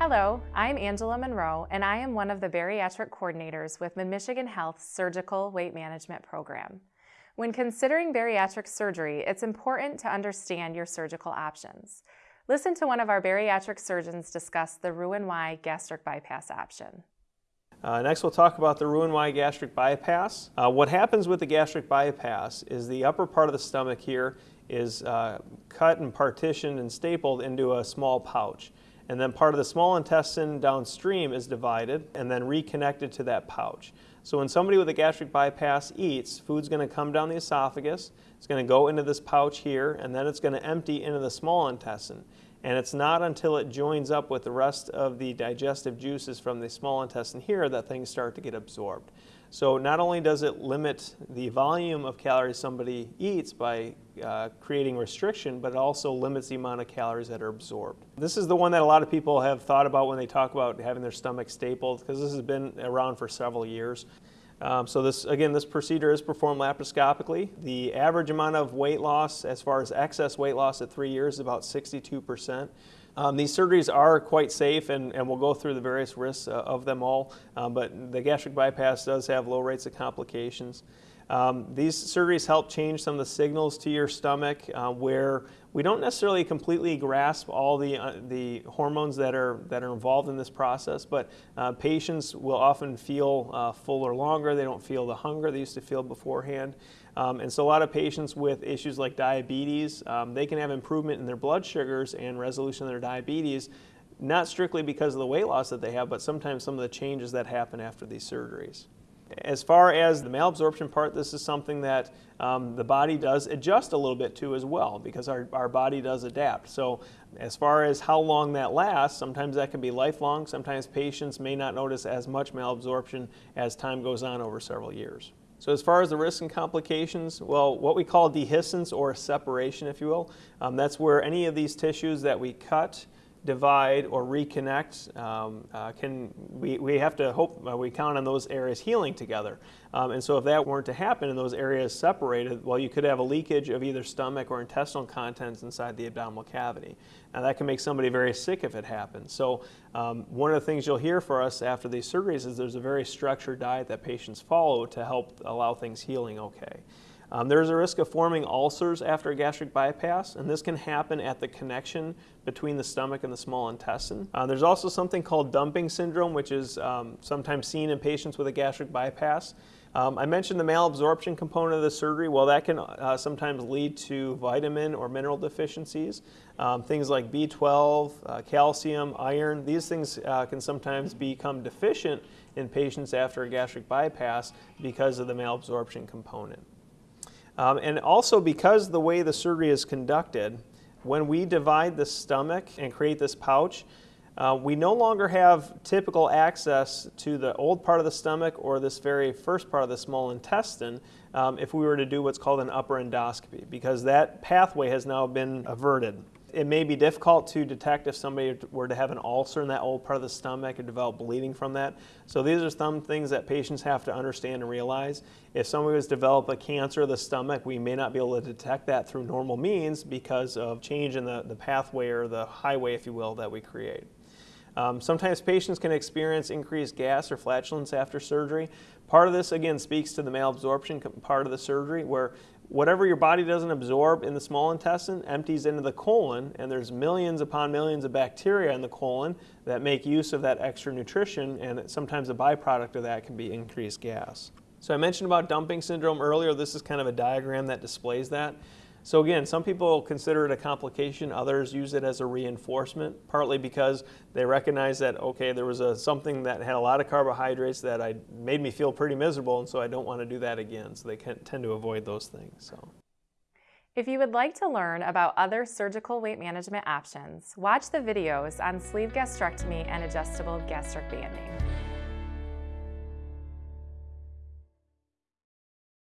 Hello, I'm Angela Monroe, and I am one of the bariatric coordinators with Mid-Michigan Health Surgical Weight Management Program. When considering bariatric surgery, it's important to understand your surgical options. Listen to one of our bariatric surgeons discuss the Roux-en-Y gastric bypass option. Uh, next we'll talk about the Roux-en-Y gastric bypass. Uh, what happens with the gastric bypass is the upper part of the stomach here is uh, cut and partitioned and stapled into a small pouch and then part of the small intestine downstream is divided and then reconnected to that pouch. So when somebody with a gastric bypass eats, food's going to come down the esophagus, it's going to go into this pouch here, and then it's going to empty into the small intestine. And it's not until it joins up with the rest of the digestive juices from the small intestine here that things start to get absorbed. So not only does it limit the volume of calories somebody eats by uh, creating restriction, but it also limits the amount of calories that are absorbed. This is the one that a lot of people have thought about when they talk about having their stomach stapled, because this has been around for several years. Um, so this, again, this procedure is performed laparoscopically. The average amount of weight loss, as far as excess weight loss at three years, is about 62 percent. Um, these surgeries are quite safe and, and we'll go through the various risks uh, of them all, um, but the gastric bypass does have low rates of complications. Um, these surgeries help change some of the signals to your stomach uh, where we don't necessarily completely grasp all the, uh, the hormones that are, that are involved in this process, but uh, patients will often feel uh, fuller longer. They don't feel the hunger they used to feel beforehand. Um, and so a lot of patients with issues like diabetes, um, they can have improvement in their blood sugars and resolution of their diabetes, not strictly because of the weight loss that they have, but sometimes some of the changes that happen after these surgeries. As far as the malabsorption part, this is something that um, the body does adjust a little bit to as well because our, our body does adapt. So as far as how long that lasts, sometimes that can be lifelong. Sometimes patients may not notice as much malabsorption as time goes on over several years. So as far as the risks and complications, well, what we call dehiscence or separation, if you will, um, that's where any of these tissues that we cut divide or reconnect, um, uh, can we, we have to hope uh, we count on those areas healing together. Um, and so if that weren't to happen and those areas separated, well, you could have a leakage of either stomach or intestinal contents inside the abdominal cavity. Now that can make somebody very sick if it happens. So um, one of the things you'll hear for us after these surgeries is there's a very structured diet that patients follow to help allow things healing okay. Um, there's a risk of forming ulcers after a gastric bypass, and this can happen at the connection between the stomach and the small intestine. Uh, there's also something called dumping syndrome, which is um, sometimes seen in patients with a gastric bypass. Um, I mentioned the malabsorption component of the surgery. Well, that can uh, sometimes lead to vitamin or mineral deficiencies. Um, things like B12, uh, calcium, iron, these things uh, can sometimes become deficient in patients after a gastric bypass because of the malabsorption component. Um, and also because the way the surgery is conducted, when we divide the stomach and create this pouch, uh, we no longer have typical access to the old part of the stomach or this very first part of the small intestine um, if we were to do what's called an upper endoscopy because that pathway has now been averted it may be difficult to detect if somebody were to have an ulcer in that old part of the stomach or develop bleeding from that. So these are some things that patients have to understand and realize. If somebody was to develop a cancer of the stomach, we may not be able to detect that through normal means because of change in the, the pathway or the highway, if you will, that we create. Um, sometimes patients can experience increased gas or flatulence after surgery. Part of this, again, speaks to the malabsorption part of the surgery where whatever your body doesn't absorb in the small intestine empties into the colon and there's millions upon millions of bacteria in the colon that make use of that extra nutrition and sometimes a byproduct of that can be increased gas. So I mentioned about dumping syndrome earlier. This is kind of a diagram that displays that. So again, some people consider it a complication, others use it as a reinforcement, partly because they recognize that, okay, there was a, something that had a lot of carbohydrates that I, made me feel pretty miserable, and so I don't want to do that again. So they can, tend to avoid those things. So. If you would like to learn about other surgical weight management options, watch the videos on sleeve gastrectomy and adjustable gastric banding.